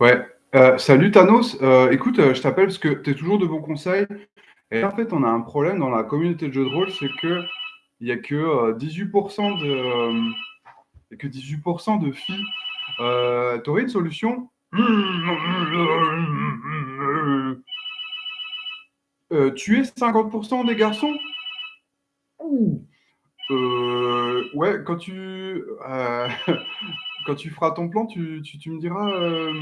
Ouais. Euh, salut Thanos, euh, écoute, euh, je t'appelle parce que tu es toujours de bons conseils. Et en fait, on a un problème dans la communauté de jeux de rôle, c'est que il n'y a que 18% de, il y a que 18% de filles. Euh, tu aurais une solution? Euh, Tuer 50% des garçons? Euh, Ouais, quand tu, euh, quand tu feras ton plan, tu, tu, tu me diras, euh,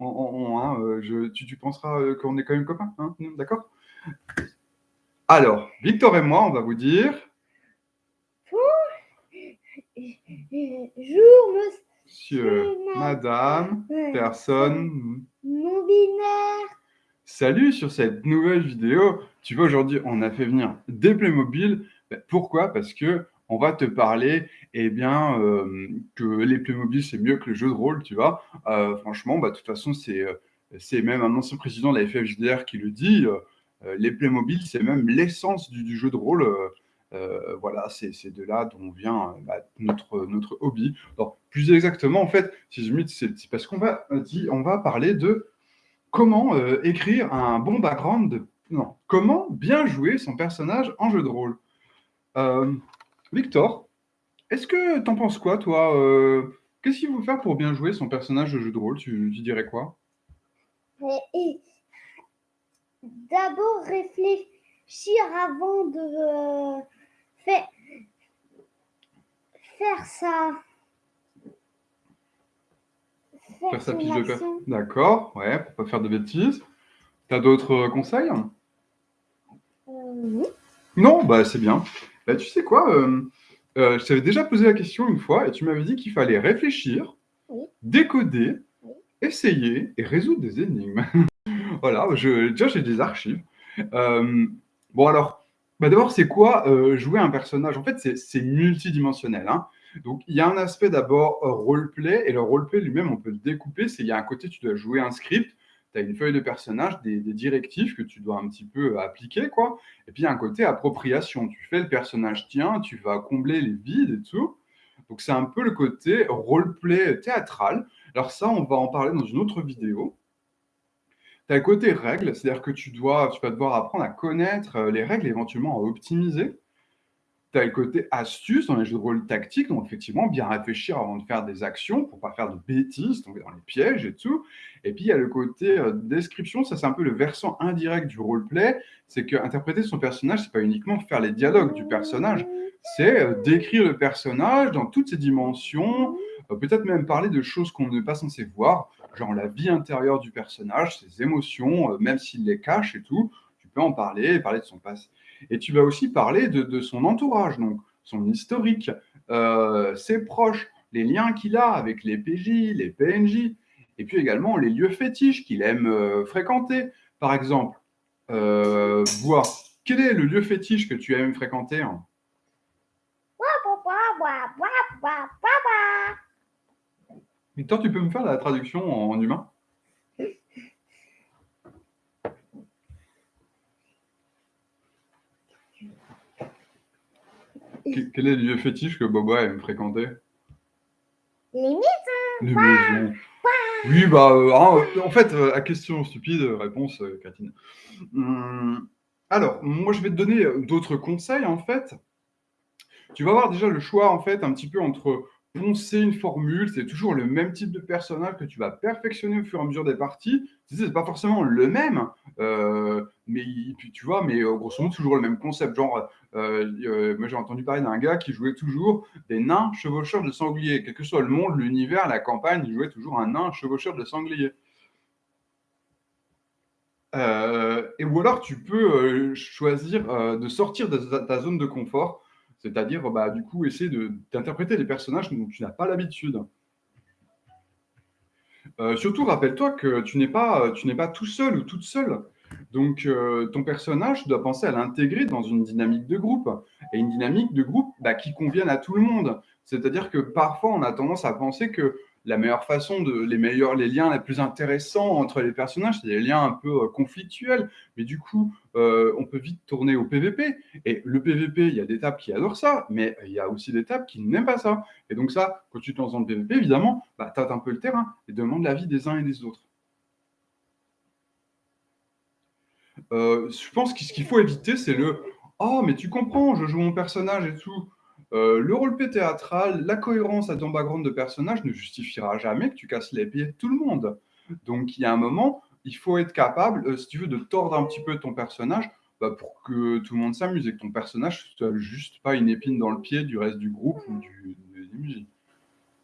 en, en- en- hein, euh, je, tu, tu penseras euh, qu'on est quand même copains, hein, d'accord? Alors, Victor et moi, on va vous dire, Jour, monsieur, madame, personne, non binaire. Salut sur cette nouvelle vidéo. Tu vois, aujourd'hui, on a fait venir des Playmobil. Ben, Pourquoi? Parce que on va te parler, eh bien, euh, que les Playmobil, c'est mieux que le jeu de rôle, tu vois. Euh, franchement, bah, de toute façon, c'est euh, c'est même un ancien président de la FFJDR qui le dit. les Playmobil, c'est même l'essence du, jeu de rôle. voilà, c'est de là dont vient bah, notre, hobby. Alors, plus exactement, en fait, si je c'est parce qu'on va, on va parler de Comment écrire un bon background. Non, comment bien jouer son personnage en jeu de rôle Victor, est-ce que t'en penses quoi, toi euh, Qu'est-ce qu'il faut faire pour bien jouer son personnage de jeu de rôle? Tu, tu dirais quoi? Et, d'abord réfléchir avant de euh, faire, faire ça. Faire sa son fiche de per- action. D'accord, ouais, pour pas faire de bêtises. T'as d'autres euh, conseils? Euh, oui. Non, bah c'est bien. Bah, tu sais quoi euh, euh, Je t'avais déjà posé la question une fois et tu m'avais dit qu'il fallait réfléchir, Oui. décoder, Oui. essayer et résoudre des énigmes. voilà, je, déjà j'ai des archives. Euh, bon alors, bah, d'abord c'est quoi euh, jouer un personnage? En fait c'est c'est multidimensionnel. hein. Donc il y a un aspect d'abord euh, roleplay et le roleplay lui-même on peut le découper. C'est il y a un côté tu dois jouer un script, tu as une feuille de personnage, des, directives que tu dois un petit peu appliquer quoi. Et puis un côté appropriation. Tu fais le personnage tien, tu vas combler les vides et tout. Donc c'est un peu le côté roleplay théâtral. Alors ça, on va en parler dans une autre vidéo. Tu as le côté règles, c'est-à-dire que tu, dois, tu vas devoir apprendre à connaître euh, les règles, éventuellement à optimiser. Tu as le côté astuce dans les jeux de rôle tactiques, donc effectivement, bien réfléchir avant de faire des actions pour pas faire de bêtises, tomber dans les pièges et tout. Et puis, il y a le côté euh, description, ça c'est un peu le versant indirect du roleplay, c'est que interpréter son personnage, c'est pas uniquement faire les dialogues du personnage, c'est euh, décrire le personnage dans toutes ses dimensions, euh, peut-être même parler de choses qu'on n'est pas censé voir, genre la vie intérieure du personnage, ses émotions, même s'il les cache et tout, tu peux en parler, parler de son passé. Et tu vas aussi parler de, de son entourage, donc son historique, euh, ses proches, les liens qu'il a avec les PJ, les PNJ, et puis également les lieux fétiches qu'il aime euh, fréquenter. Par exemple, euh, voir quel est le lieu fétiche que tu aimes fréquenter hein? Victor, tu peux me faire la traduction en humain? Quel est le lieu fétiche que Boba aime fréquenter? Les maisons. Les maisons. Oui, bah, euh, hein, en fait, euh, à question stupide, réponse euh. Hum, alors, moi, je vais te donner euh, d'autres conseils, en fait. Tu vas avoir déjà le choix, en fait, un petit peu entre poncer une formule, c'est toujours le même type de personnage que tu vas perfectionner au fur et à mesure des parties. Tu sais, c'est pas forcément le même, mais il- puis tu vois, mais euh, grosso modo, toujours le même concept. Genre, euh, euh, moi, j'ai entendu parler d'un gars qui jouait toujours des nains chevaucheurs de sangliers. Quel que soit le monde, l'univers, la campagne, il jouait toujours un nain chevaucheur de sangliers. Euh, et ou alors tu peux euh, choisir euh, de sortir de ta, zone de confort, c'est-à-dire bah, du coup essayer d'interpréter des personnages dont tu n'as pas l'habitude. Euh, surtout, rappelle-toi que tu n'es pas, tu n'es pas tout seul ou toute seule. Donc, euh, ton personnage, tu dois penser à l'intégrer dans une dynamique de groupe. Et une dynamique de groupe bah, qui convienne à tout le monde. C'est-à-dire que parfois, on a tendance à penser que la meilleure façon, de, les meilleurs, les liens les plus intéressants entre les personnages, c'est des liens un peu euh, conflictuels, mais du coup, euh, on peut vite tourner au PVP. Et le PVP, il y a des tables qui adorent ça, mais il y a aussi des tables qui n'aiment pas ça. Et donc ça, quand tu te lances dans le PVP, évidemment, bah, tâte un peu le terrain et demande l'avis des uns et des autres. Euh, je pense que qu'il faut éviter, c'est le « Oh, mais tu comprends, je joue mon personnage et tout ». Euh, le rôle-play théâtral, la cohérence à ton background de personnage ne justifiera jamais que tu casses les pieds de tout le monde. Donc il y a un moment, il faut être capable, euh, si tu veux, de tordre un petit peu ton personnage bah, pour que tout le monde s'amuse et que ton personnage soit juste pas une épine dans le pied du reste du groupe ou du, MJ.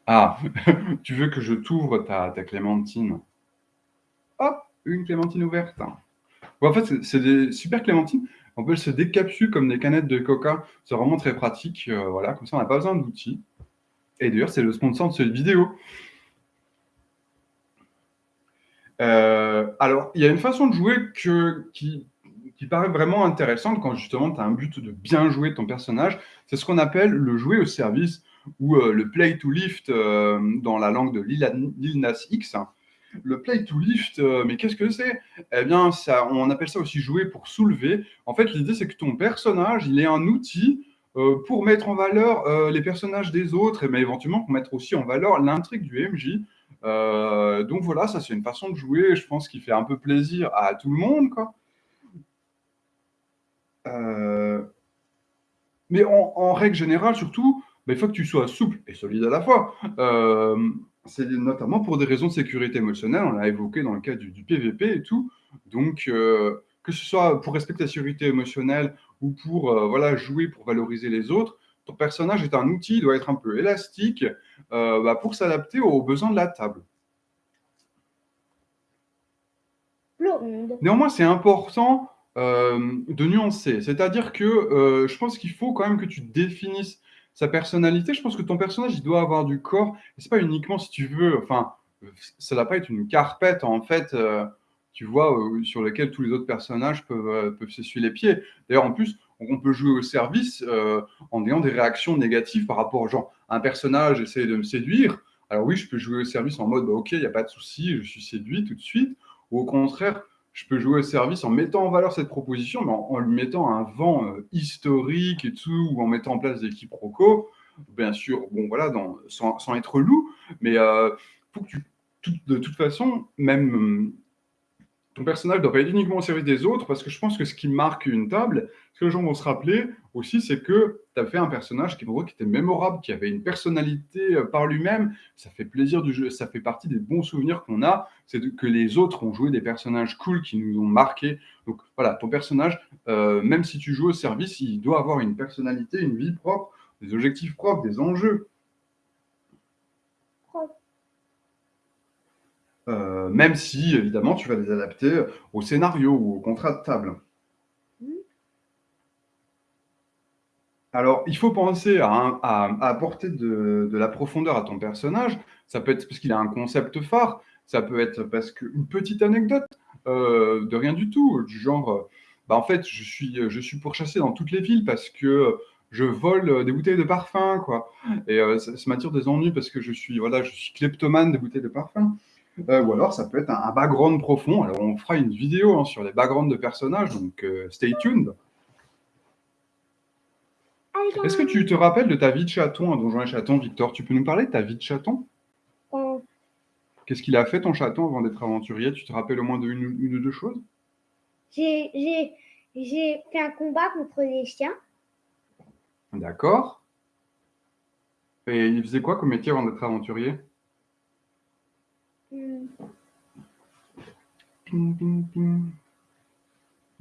Ah, tu veux que je t'ouvre ta, ta clémentine? Hop, une clémentine ouverte. en fait, c'est des super clémentines. On peut se décapsuler comme des canettes de coca. C'est vraiment très pratique. Euh, voilà, comme ça, on n'a pas besoin d'outils. Et d'ailleurs, c'est le sponsor de cette vidéo. Euh, alors, il y a une façon de jouer que, qui, paraît vraiment intéressante quand justement tu as un but de bien jouer ton personnage. C'est ce qu'on appelle le jouer au service ou euh, le play to lift dans la langue de Lil Nas X. Le play to lift, euh, mais qu'est-ce que c'est? Eh bien, ça, on appelle ça aussi jouer pour soulever. En fait, l'idée, c'est que ton personnage, il est un outil euh, pour mettre en valeur euh, les personnages des autres, et mais éventuellement pour mettre aussi en valeur l'intrigue du MJ. donc voilà, ça c'est une façon de jouer, je pense, qui fait un peu plaisir à tout le monde. Quoi. Mais en, règle générale, surtout, bah, il faut que tu sois souple et solide à la fois c'est notamment pour des raisons de sécurité émotionnelle, on l'a évoqué dans le cas du, PVP et tout. Donc, euh, que ce soit pour respecter la sécurité émotionnelle ou pour euh, voilà, jouer pour valoriser les autres, ton personnage est un outil, il doit être un peu élastique euh, bah, pour s'adapter aux besoins de la table. Néanmoins, c'est important de nuancer. C'est-à-dire que je pense qu'il faut quand même que tu définisses sa personnalité, je pense que ton personnage, il doit avoir du corps. C'est pas uniquement si tu veux, enfin, ça doit pas être une carpette, en fait, euh, tu vois, euh, sur laquelle tous les autres personnages peuvent, euh, peuvent s'essuyer les pieds. D'ailleurs, en plus, on peut jouer au service en ayant des réactions négatives par rapport, genre, un personnage essaie de me séduire. Alors oui, je peux jouer au service en mode, bah, ok, il n'y a pas de souci, je suis séduit tout de suite. Ou au contraire, je peux jouer au service en mettant en valeur cette proposition, mais en, lui mettant un vent euh, historique et tout, ou en mettant en place des quiproquos, bien sûr, bon voilà, sans, être loup, mais euh, faut que tu, de toute façon, même ton personnage doit pas être uniquement au service des autres, parce que je pense que ce qui marque une table, ce que les gens vont se rappeler aussi, c'est que tu as fait un personnage qui, qui était mémorable, qui avait une personnalité euh, par lui-même. Ça fait plaisir du jeu, ça fait partie des bons souvenirs qu'on a, c'est que les autres ont joué des personnages cool qui nous ont marqués. Donc voilà, ton personnage, euh, même si tu joues au service, il doit avoir une personnalité, une vie propre, des objectifs propres, des enjeux. Euh, même si, évidemment, tu vas les adapter au scénario ou au contrat de table. Alors, il faut penser à, apporter de, la profondeur à ton personnage. Ça peut être parce qu'il a un concept phare, ça peut être parce qu'une petite anecdote euh, de rien du tout, du genre, bah, en fait, je suis, je suis pourchassé dans toutes les villes parce que je vole des bouteilles de parfum, quoi. Et euh, ça, m'attire des ennuis parce que je suis, voilà, je suis kleptomane des bouteilles de parfum. Euh, ou alors, ça peut être un, background profond. Alors, on fera une vidéo hein, sur les backgrounds de personnages, donc euh, stay tuned. Est-ce que tu te rappelles de ta vie de chaton à Donjon et Chaton, Victor? Tu peux nous parler de ta vie de chaton? Qu'est-ce qu'il a fait, ton chaton, avant d'être aventurier? Tu te rappelles au moins d'une ou deux choses? J'ai fait un combat contre les chiens. D'accord. Et il faisait quoi comme métier avant d'être aventurier? Est-ce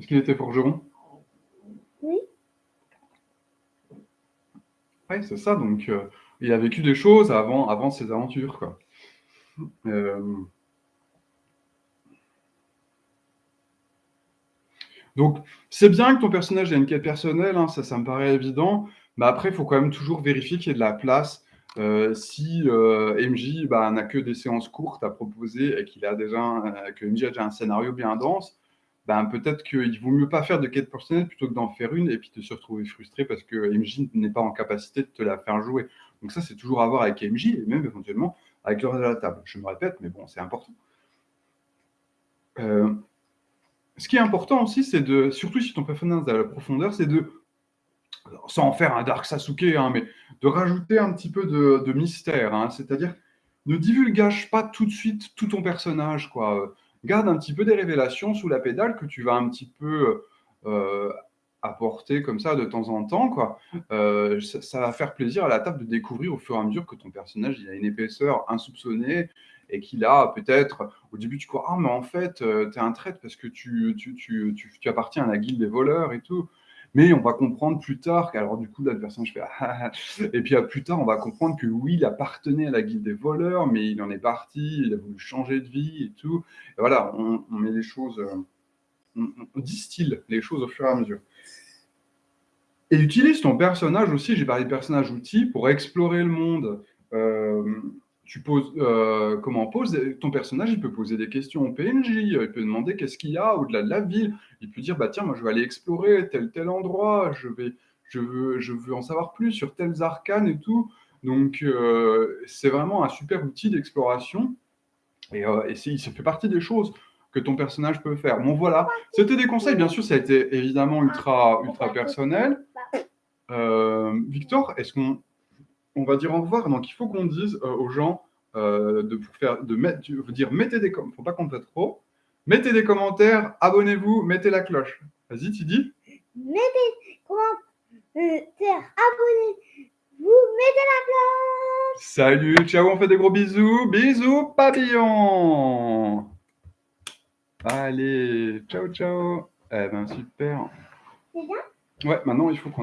qu'il était forgeron? Oui. Oui, c'est ça. Donc, euh, il a vécu des choses avant, avant ses aventures. Quoi. Euh, donc, c'est bien que ton personnage ait une quête personnelle, hein, ça, ça me paraît évident. Mais après, il faut quand même toujours vérifier qu'il y ait de la place euh, si euh, MJ bah, n'a que des séances courtes à proposer et qu'il a déjà euh, que MJ a déjà un scénario bien dense, ben, peut-être qu'il vaut mieux pas faire de quête personnelle plutôt que d'en faire une et puis de se retrouver frustré parce que MJ n'est pas en capacité de te la faire jouer. Donc ça, c'est toujours à voir avec MJ et même éventuellement avec le reste de la table. Je me répète, mais bon, c'est important. ce qui est important aussi, c'est de, surtout si ton personnage a la profondeur, c'est de sans en faire un Dark Sasuke, hein, mais de rajouter un petit peu de, mystère. Hein. C'est-à-dire, ne divulgage pas tout de suite tout ton personnage. Quoi. garde un petit peu des révélations sous la pédale que tu vas un petit peu euh, apporter comme ça de temps en temps. Quoi. Euh, ça, va faire plaisir à la table de découvrir au fur et à mesure que ton personnage il a une épaisseur insoupçonnée et qu'il a peut-être, au début tu crois, ah mais en fait, euh, tu es un traître parce que tu, tu, tu, tu, appartiens à la guilde des voleurs et tout. Mais on va comprendre plus tard qu'alors du coup là le personnage fait ah, et puis plus tard on va comprendre que oui il appartenait à la guilde des voleurs mais il en est parti, il a voulu changer de vie et tout. Voilà, on, met les choses, on, on, distille les choses au fur et à mesure. Et utilise ton personnage aussi, j'ai parlé de personnage outil, pour explorer le monde. Euh, tu poses, euh, comment pose ton personnage, il peut poser des questions au PNJ, il peut demander qu'est-ce qu'il y a au-delà de la ville, il peut dire bah tiens moi je vais aller explorer tel tel endroit, je vais, je veux, je veux en savoir plus sur tels arcanes et tout. Donc euh, c'est vraiment un super outil d'exploration et, euh, et il fait partie des choses que ton personnage peut faire. Bon voilà, c'était des conseils, bien sûr ça a été évidemment ultra ultra personnel. Euh, Victor, est-ce qu'on on va dire au revoir Donc il faut qu'on dise euh, aux gens euh, de faire de mettre, dire mettez des commentaires, faut pas qu'on fait trop. Mettez des commentaires, abonnez-vous, mettez la cloche. Vas-y, tu dis. Mettez commentaires, abonnez-vous, mettez la cloche. Salut, ciao, on fait des gros bisous, bisous papillon. Allez, ciao, ciao. Eh ben super. C'est bien? Ouais, maintenant il faut qu'on